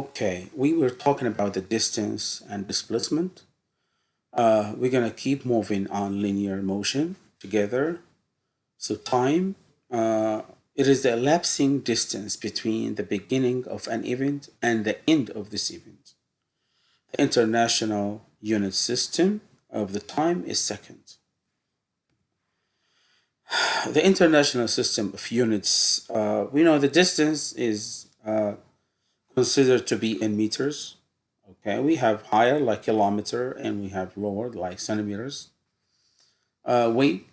Okay, we were talking about the distance and displacement. Uh, we're gonna keep moving on linear motion together. So time, uh, it is the elapsing distance between the beginning of an event and the end of this event. The international unit system of the time is second. The international system of units, uh, we know the distance is uh, considered to be in meters. Okay, we have higher like kilometer and we have lower like centimeters. Uh, weight,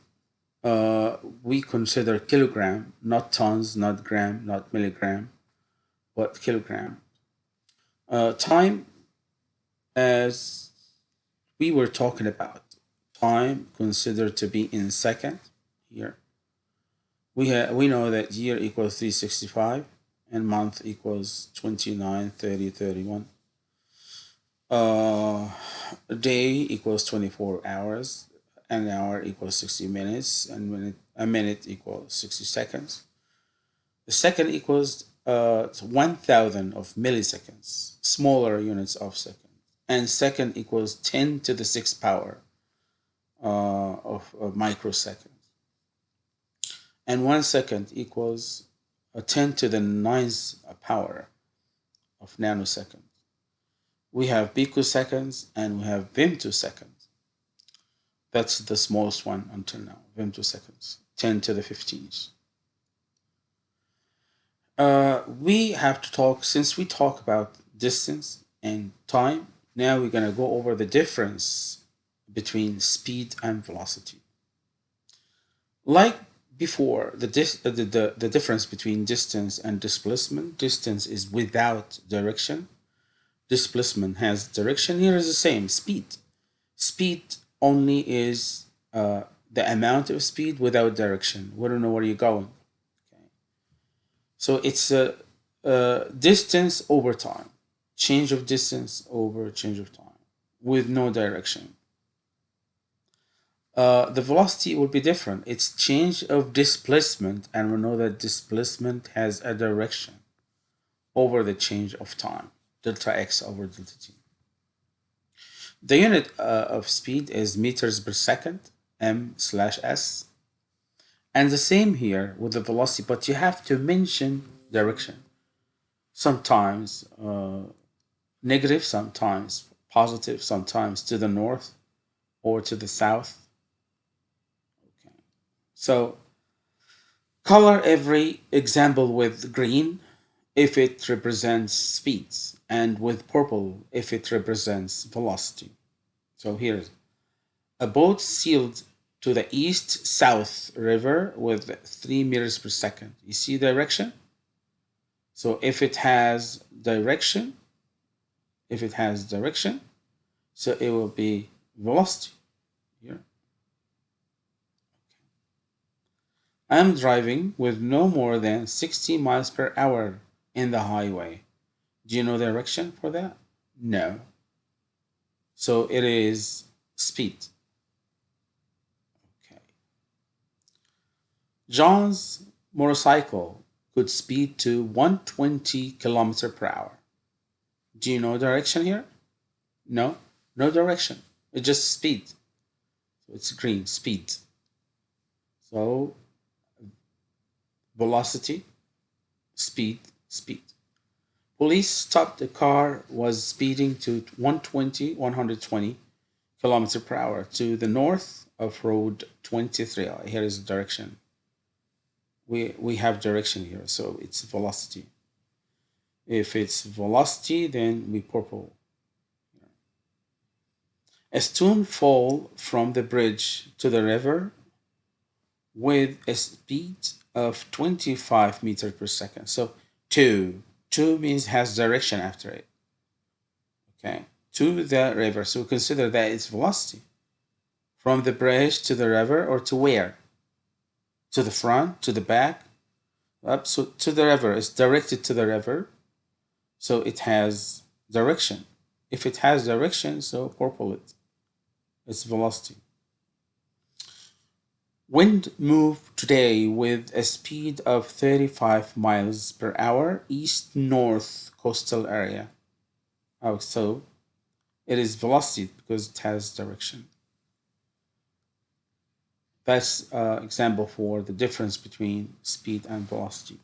uh, we consider kilogram, not tons, not gram, not milligram, but kilogram. Uh, time, as we were talking about, time considered to be in second here. We, have, we know that year equals 365 and month equals 29, 30, 31. Uh, day equals 24 hours, an hour equals 60 minutes, and minute, a minute equals 60 seconds. The second equals uh, 1000 of milliseconds, smaller units of second. And second equals 10 to the 6th power uh, of, of microseconds. And one second equals a 10 to the ninth power of nanoseconds. We have picoseconds and we have femtoseconds. That's the smallest one until now, femtoseconds, 10 to the 15th. Uh, we have to talk, since we talk about distance and time, now we're going to go over the difference between speed and velocity. Like before the, the, the, the difference between distance and displacement distance is without direction. Displacement has direction. Here is the same speed. Speed only is uh, the amount of speed without direction. We don't know where you're going? Okay. So it's a, a distance over time. Change of distance over change of time with no direction uh, the velocity will be different. It's change of displacement, and we know that displacement has a direction over the change of time, delta x over delta t. The unit uh, of speed is meters per second, m slash s. And the same here with the velocity, but you have to mention direction. Sometimes uh, negative, sometimes positive, sometimes to the north or to the south so color every example with green if it represents speeds and with purple if it represents velocity. So here's a boat sailed to the east-south river with 3 meters per second. You see direction? So if it has direction, if it has direction, so it will be velocity here. I am driving with no more than 60 miles per hour in the highway. Do you know the direction for that? No. So it is speed. Okay. John's motorcycle could speed to 120 kilometer per hour. Do you know direction here? No, no direction. It's just speed. So it's green, speed. So velocity, speed, speed. Police stopped the car was speeding to 120, 120 kilometer per hour to the north of road 23. Uh, here is the direction. We, we have direction here, so it's velocity. If it's velocity, then we purple. A stone fall from the bridge to the river with a speed of 25 meters per second. So 2, 2 means has direction after it. Okay, to the river. So consider that its velocity. From the bridge to the river or to where? To the front, to the back, up so to the river. It's directed to the river. So it has direction. If it has direction, so purple it. It's velocity. Wind moved today with a speed of 35 miles per hour east-north coastal area. Oh, so it is velocity because it has direction. That's uh, example for the difference between speed and velocity.